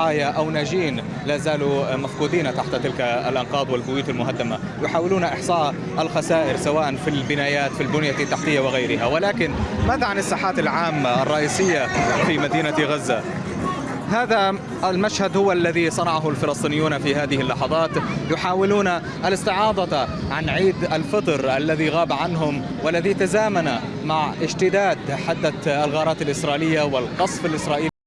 ضحايا أو ناجين لا زالوا مفقودين تحت تلك الأنقاض والبيوت المهدمة يحاولون إحصاء الخسائر سواء في البنايات في البنية التحتية وغيرها. ولكن ماذا عن الساحات العامة الرئيسية في مدينة غزة؟ هذا المشهد هو الذي صنعه الفلسطينيون في هذه اللحظات. يحاولون الاستعاضة عن عيد الفطر الذي غاب عنهم والذي تزامن مع اشتداد حدة الغارات الإسرائيلية والقصف الإسرائيلي.